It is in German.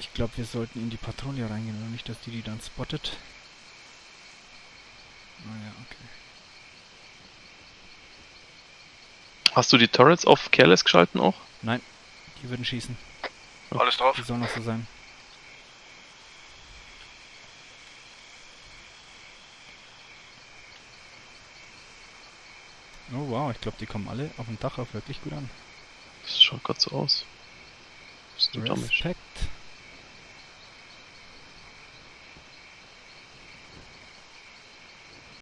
Ich glaube, wir sollten in die Patrouille reingehen, oder nicht, dass die die dann spottet. Ah naja, okay. Hast du die Turrets auf Careless geschalten auch? Nein, die würden schießen. Alles drauf. Die sollen noch so sein. Oh wow, ich glaube, die kommen alle auf dem Dach auf wirklich gut an. Das schaut gerade so aus. Was ist damit? Respekt.